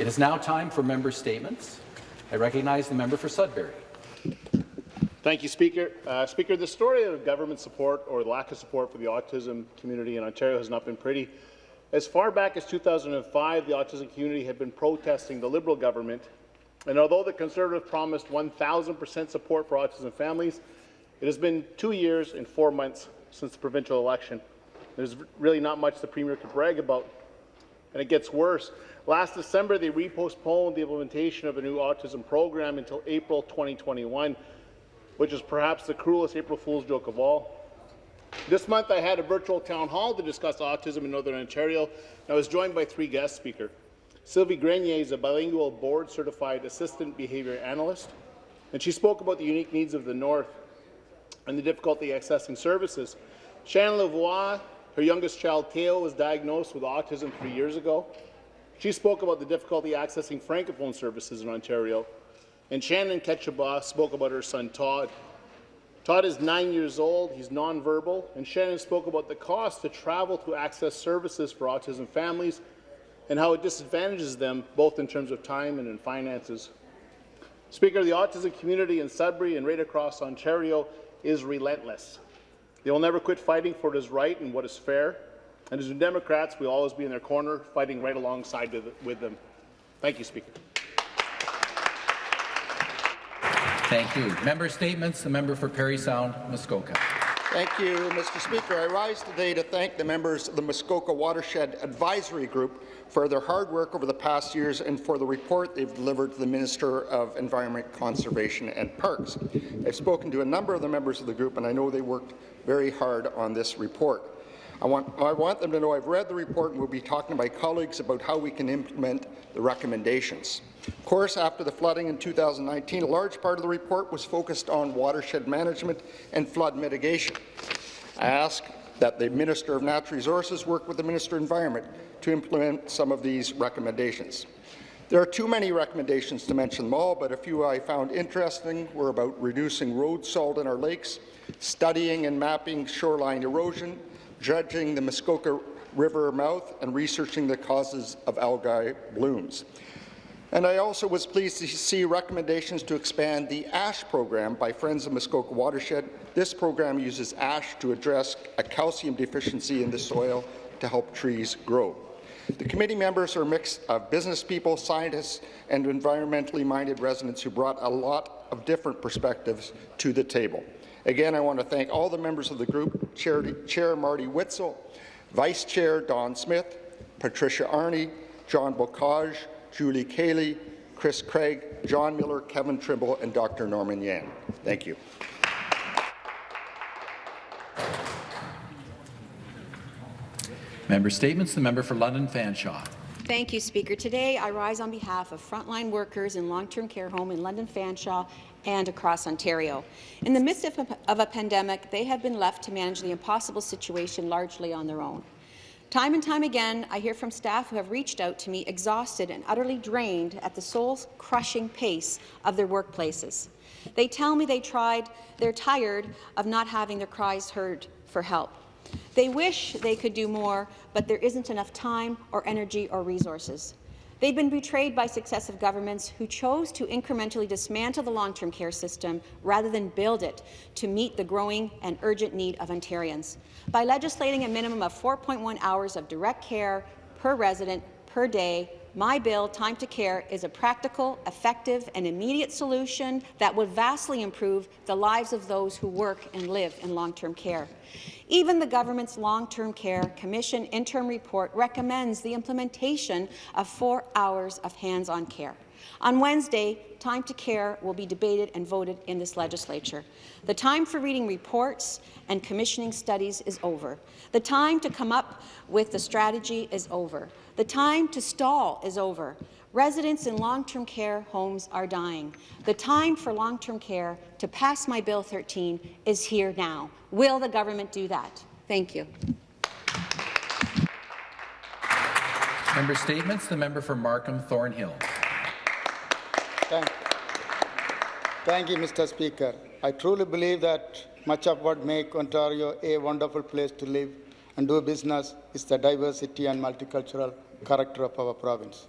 It is now time for member statements. I recognize the member for Sudbury. Thank you, Speaker. Uh, Speaker, the story of government support or lack of support for the autism community in Ontario has not been pretty. As far back as 2005, the autism community had been protesting the Liberal government, and although the Conservative promised 1,000% support for autism families, it has been two years and four months since the provincial election. There's really not much the Premier could brag about, and it gets worse. Last December, they repostponed the implementation of a new autism program until April 2021, which is perhaps the cruelest April Fool's joke of all. This month, I had a virtual town hall to discuss autism in Northern Ontario, and I was joined by three guest speakers. Sylvie Grenier is a bilingual board-certified assistant behaviour analyst, and she spoke about the unique needs of the North and the difficulty accessing services. Shannon Lavoie, her youngest child, Theo, was diagnosed with autism three years ago. She spoke about the difficulty accessing Francophone services in Ontario. And Shannon Ketchabah spoke about her son, Todd. Todd is nine years old, he's nonverbal, and Shannon spoke about the cost to travel to access services for autism families and how it disadvantages them both in terms of time and in finances. Speaker, the autism community in Sudbury and right across Ontario is relentless. They will never quit fighting for what is right and what is fair. And as New Democrats, we'll always be in their corner, fighting right alongside with them. Thank you, Speaker. Thank you. Member statements. The member for Parry Sound, Muskoka. Thank you, Mr. Speaker. I rise today to thank the members of the Muskoka Watershed Advisory Group for their hard work over the past years and for the report they've delivered to the Minister of Environment, Conservation and Parks. I've spoken to a number of the members of the group, and I know they worked very hard on this report. I want, I want them to know I've read the report and will be talking to my colleagues about how we can implement the recommendations. Of course, after the flooding in 2019, a large part of the report was focused on watershed management and flood mitigation. I ask that the Minister of Natural Resources work with the Minister of Environment to implement some of these recommendations. There are too many recommendations to mention them all, but a few I found interesting were about reducing road salt in our lakes, studying and mapping shoreline erosion, judging the Muskoka River mouth, and researching the causes of algae blooms. And I also was pleased to see recommendations to expand the ASH program by Friends of Muskoka Watershed. This program uses ash to address a calcium deficiency in the soil to help trees grow. The committee members are a mix of business people, scientists, and environmentally minded residents who brought a lot of different perspectives to the table. Again, I want to thank all the members of the group, Chair, Chair Marty Witzel, Vice Chair Don Smith, Patricia Arney, John Bocage, Julie Cayley, Chris Craig, John Miller, Kevin Trimble, and Dr. Norman Yan. Thank you. Member statements. The member for London Fanshawe. Thank you, Speaker. Today, I rise on behalf of frontline workers in long-term care home in London Fanshawe and across Ontario. In the midst of a, of a pandemic, they have been left to manage the impossible situation largely on their own. Time and time again, I hear from staff who have reached out to me exhausted and utterly drained at the soul-crushing pace of their workplaces. They tell me they tried, they're tired of not having their cries heard for help. They wish they could do more, but there isn't enough time or energy or resources. They've been betrayed by successive governments who chose to incrementally dismantle the long-term care system rather than build it to meet the growing and urgent need of Ontarians. By legislating a minimum of 4.1 hours of direct care per resident per day my bill, Time to Care, is a practical, effective and immediate solution that would vastly improve the lives of those who work and live in long-term care. Even the government's Long-Term Care Commission interim report recommends the implementation of four hours of hands-on care. On Wednesday, Time to Care will be debated and voted in this legislature. The time for reading reports and commissioning studies is over. The time to come up with the strategy is over. The time to stall is over. Residents in long-term care homes are dying. The time for long-term care to pass my Bill 13 is here now. Will the government do that? Thank you. Member statements. The member for Markham Thornhill. Thank, thank you, Mr. Speaker. I truly believe that much of what makes Ontario a wonderful place to live and do business is the diversity and multicultural character of our province.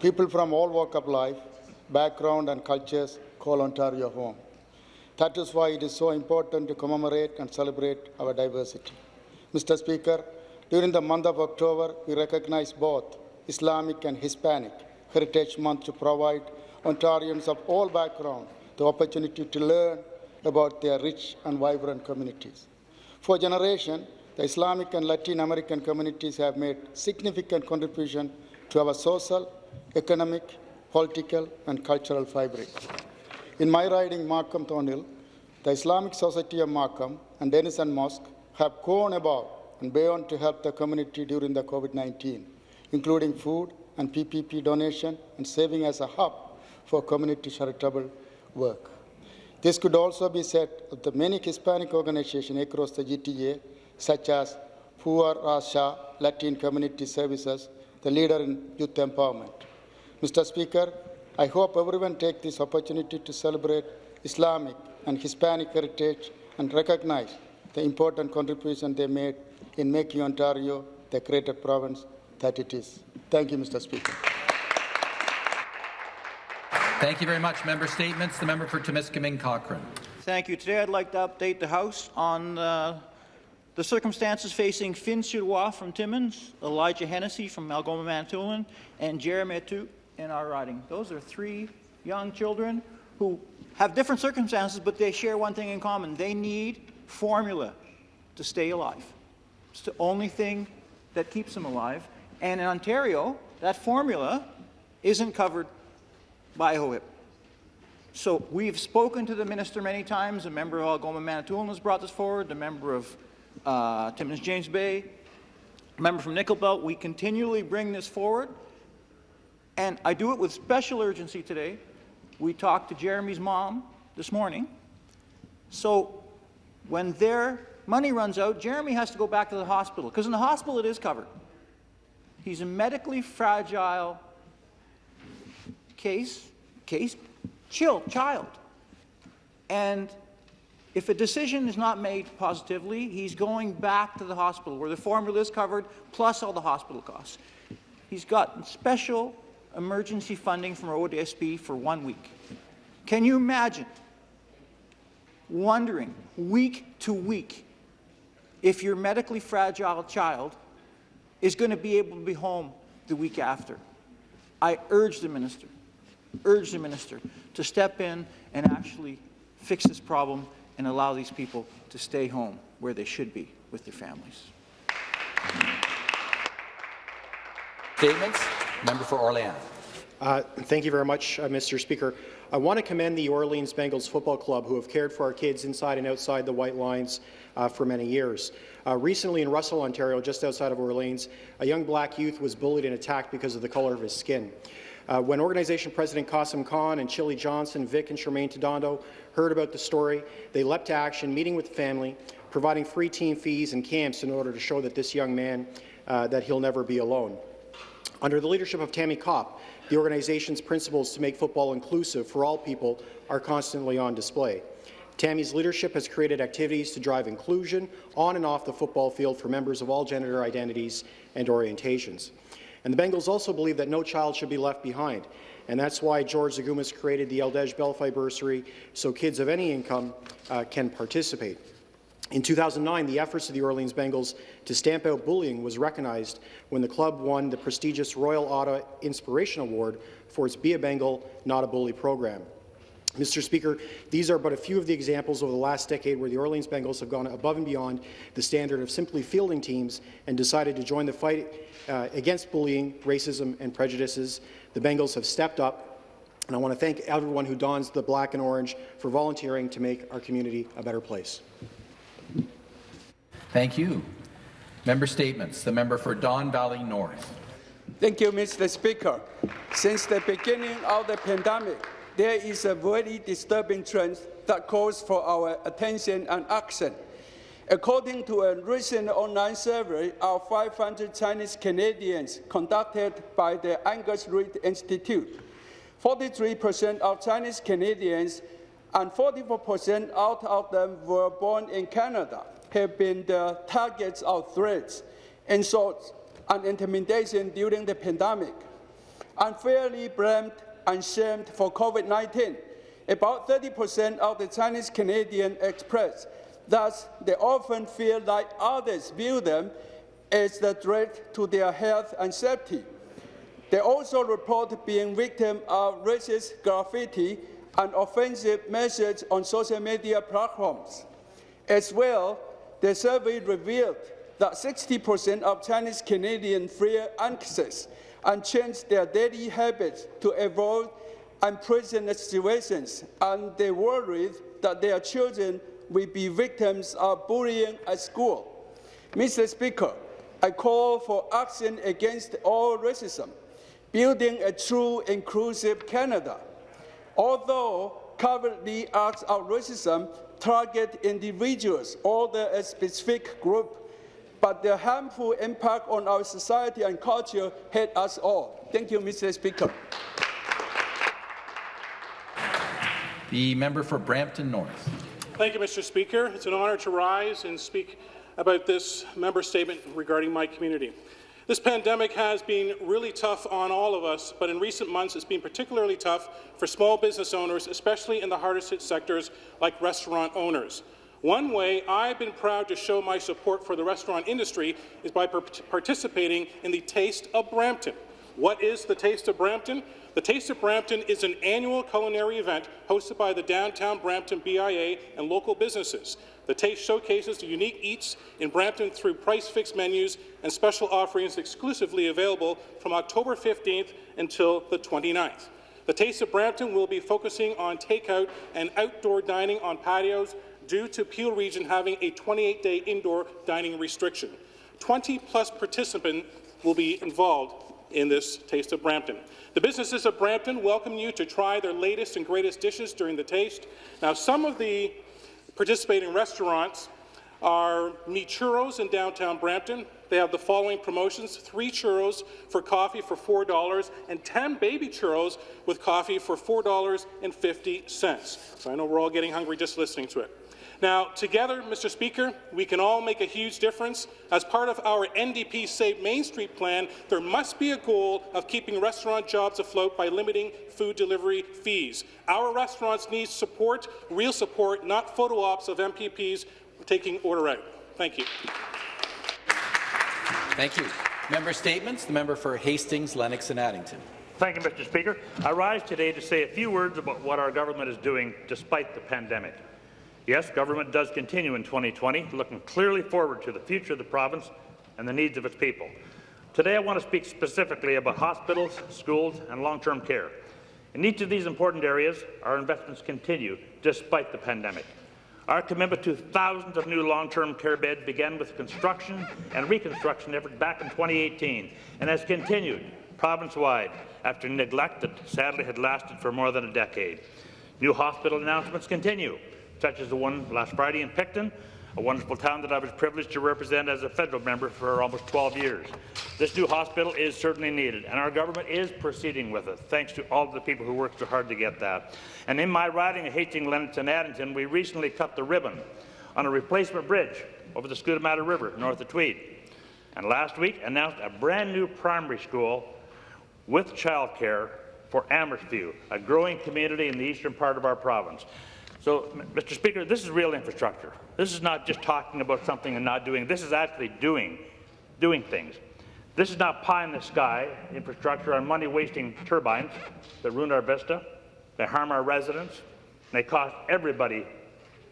People from all walks of life, background and cultures call Ontario home. That is why it is so important to commemorate and celebrate our diversity. Mr. Speaker, during the month of October, we recognize both Islamic and Hispanic Heritage Month to provide Ontarians of all backgrounds the opportunity to learn about their rich and vibrant communities. For generations, the Islamic and Latin American communities have made significant contribution to our social, economic, political, and cultural fabric. In my riding Markham Thornhill, the Islamic Society of Markham and Denison Mosque have gone above and beyond to help the community during the COVID-19, including food and PPP donation and serving as a hub for community charitable work. This could also be said of the many Hispanic organizations across the GTA, such as Pua Rasha Latin Community Services, the leader in youth empowerment. Mr. Speaker, I hope everyone takes this opportunity to celebrate Islamic and Hispanic heritage and recognize the important contribution they made in making Ontario the greater province that it is. Thank you, Mr. Speaker. Thank you very much. Member statements. The member for Timiskaming Cochrane. Thank you. Today I'd like to update the House on uh, the circumstances facing Finn Sirois from Timmins, Elijah Hennessy from Algoma Manitoulin, and Jeremy Atu in our riding. Those are three young children who have different circumstances, but they share one thing in common. They need formula to stay alive. It's the only thing that keeps them alive. And in Ontario, that formula isn't covered by OHIP. So we've spoken to the minister many times. A member of Algoma Manitoulin has brought this forward. The member of uh, Timmins James Bay, member from Nickel Belt. We continually bring this forward. And I do it with special urgency today. We talked to Jeremy's mom this morning. So when their money runs out, Jeremy has to go back to the hospital because in the hospital it is covered. He's a medically fragile case, case, chill, child. And if a decision is not made positively, he's going back to the hospital where the formula is covered, plus all the hospital costs. He's got special emergency funding from ODSP for one week. Can you imagine wondering week to week if your medically fragile child is going to be able to be home the week after? I urge the minister urge the minister to step in and actually fix this problem and allow these people to stay home where they should be with their families. Statements. Member for Orléans. Uh, thank you very much, uh, Mr. Speaker. I want to commend the Orleans Bengals Football Club, who have cared for our kids inside and outside the white lines uh, for many years. Uh, recently in Russell, Ontario, just outside of Orleans, a young black youth was bullied and attacked because of the colour of his skin. Uh, when organization president Qasim Khan and Chili Johnson, Vic and Charmaine Todondo heard about the story, they leapt to action, meeting with the family, providing free team fees and camps in order to show that this young man, uh, that he'll never be alone. Under the leadership of Tammy Kopp, the organization's principles to make football inclusive for all people are constantly on display. Tammy's leadership has created activities to drive inclusion on and off the football field for members of all gender identities and orientations. And the Bengals also believe that no child should be left behind. And that's why George Zagumas created the Eldej Belfai Bursary so kids of any income uh, can participate. In 2009, the efforts of the Orleans Bengals to stamp out bullying was recognized when the club won the prestigious Royal Ottawa Inspiration Award for its Be a Bengal, Not a Bully program. Mr. Speaker, these are but a few of the examples over the last decade where the Orleans Bengals have gone above and beyond the standard of simply fielding teams and decided to join the fight uh, against bullying, racism and prejudices. The Bengals have stepped up, and I want to thank everyone who dons the black and orange for volunteering to make our community a better place. Thank you. Member statements. The member for Don Valley North. Thank you, Mr. Speaker. Since the beginning of the pandemic, there is a very disturbing trend that calls for our attention and action. According to a recent online survey of 500 Chinese Canadians conducted by the Angus Reid Institute, 43% of Chinese Canadians and 44% out of them were born in Canada have been the targets of threats, insults, and intimidation during the pandemic. unfairly blamed and shamed for COVID-19. About 30% of the Chinese Canadian express Thus, they often feel like others view them as the threat to their health and safety. They also report being victim of racist graffiti and offensive messages on social media platforms. As well, the survey revealed that 60% of Chinese Canadians fear access and change their daily habits to avoid unpleasant situations, and they worried that their children will be victims of bullying at school. Mr. Speaker, I call for action against all racism, building a true inclusive Canada. Although currently acts of racism target individuals or a specific group, but their harmful impact on our society and culture hit us all. Thank you, Mr. Speaker. The member for Brampton North. Thank you, Mr. Speaker. It's an honour to rise and speak about this member statement regarding my community. This pandemic has been really tough on all of us, but in recent months it's been particularly tough for small business owners, especially in the hardest hit sectors like restaurant owners. One way I've been proud to show my support for the restaurant industry is by participating in the Taste of Brampton. What is the Taste of Brampton? The Taste of Brampton is an annual culinary event hosted by the Downtown Brampton BIA and local businesses. The Taste showcases the unique eats in Brampton through price-fixed menus and special offerings exclusively available from October 15th until the 29th. The Taste of Brampton will be focusing on takeout and outdoor dining on patios due to Peel Region having a 28-day indoor dining restriction. 20-plus participants will be involved in this Taste of Brampton. The businesses of Brampton welcome you to try their latest and greatest dishes during the taste. Now, some of the participating restaurants are Meat Churros in downtown Brampton. They have the following promotions, three churros for coffee for $4 and 10 baby churros with coffee for $4.50. So I know we're all getting hungry just listening to it. Now, together, Mr. Speaker, we can all make a huge difference. As part of our NDP Save Main Street plan, there must be a goal of keeping restaurant jobs afloat by limiting food delivery fees. Our restaurants need support, real support, not photo ops of MPPs taking order out. Thank you. Thank you. Member statements. The member for Hastings, Lennox and Addington. Thank you, Mr. Speaker. I rise today to say a few words about what our government is doing despite the pandemic. Yes, government does continue in 2020, looking clearly forward to the future of the province and the needs of its people. Today I want to speak specifically about hospitals, schools and long-term care. In each of these important areas, our investments continue despite the pandemic. Our commitment to thousands of new long-term care beds began with construction and reconstruction effort back in 2018 and has continued province-wide after neglect that sadly had lasted for more than a decade. New hospital announcements continue such as the one last Friday in Picton, a wonderful town that I was privileged to represent as a federal member for almost 12 years. This new hospital is certainly needed, and our government is proceeding with it, thanks to all the people who worked so hard to get that. And in my riding of Hastings, and Addington, we recently cut the ribbon on a replacement bridge over the Skootamatta River north of Tweed. And last week announced a brand new primary school with childcare for Amherstview, a growing community in the eastern part of our province. So, Mr. Speaker, this is real infrastructure. This is not just talking about something and not doing. This is actually doing, doing things. This is not pie in the sky infrastructure on money-wasting turbines that ruin our vista, they harm our residents, and they cost everybody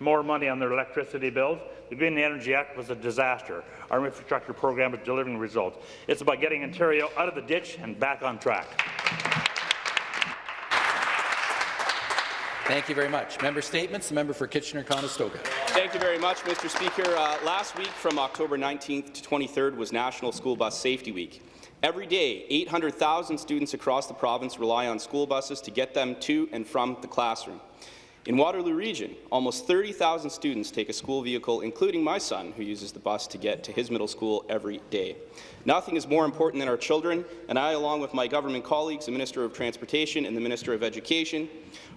more money on their electricity bills. The Green Energy Act was a disaster. Our infrastructure program is delivering results. It's about getting Ontario out of the ditch and back on track. Thank you very much. Member statements. The member for Kitchener-Conestoga. Thank you very much, Mr. Speaker. Uh, last week, from October 19th to 23rd, was National School Bus Safety Week. Every day, 800,000 students across the province rely on school buses to get them to and from the classroom. In Waterloo Region, almost 30,000 students take a school vehicle, including my son, who uses the bus to get to his middle school every day. Nothing is more important than our children, and I, along with my government colleagues, the Minister of Transportation and the Minister of Education,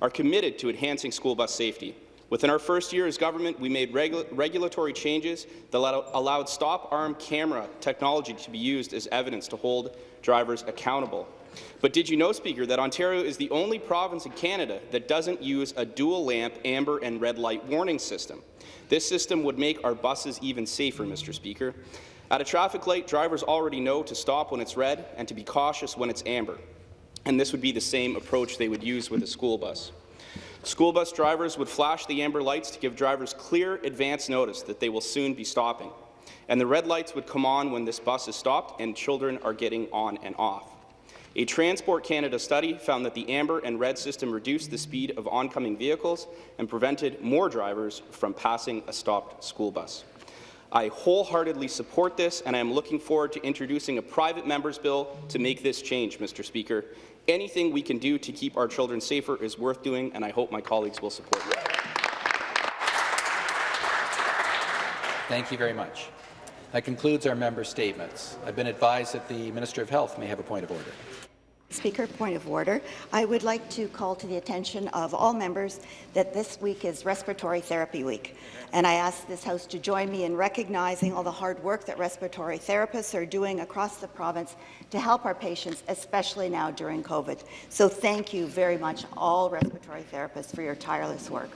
are committed to enhancing school bus safety. Within our first year as government, we made regu regulatory changes that allowed stop-arm camera technology to be used as evidence to hold drivers accountable. But did you know, Speaker, that Ontario is the only province in Canada that doesn't use a dual-lamp amber and red light warning system? This system would make our buses even safer, Mr. Speaker. At a traffic light, drivers already know to stop when it's red and to be cautious when it's amber. And this would be the same approach they would use with a school bus. School bus drivers would flash the amber lights to give drivers clear advance notice that they will soon be stopping. And the red lights would come on when this bus is stopped and children are getting on and off. A Transport Canada study found that the amber and red system reduced the speed of oncoming vehicles and prevented more drivers from passing a stopped school bus. I wholeheartedly support this, and I am looking forward to introducing a private member's bill to make this change, Mr. Speaker. Anything we can do to keep our children safer is worth doing, and I hope my colleagues will support it. Thank you very much. That concludes our member statements. I've been advised that the Minister of Health may have a point of order. Speaker, point of order. I would like to call to the attention of all members that this week is Respiratory Therapy Week, and I ask this House to join me in recognizing all the hard work that respiratory therapists are doing across the province to help our patients, especially now during COVID. So thank you very much, all respiratory therapists, for your tireless work.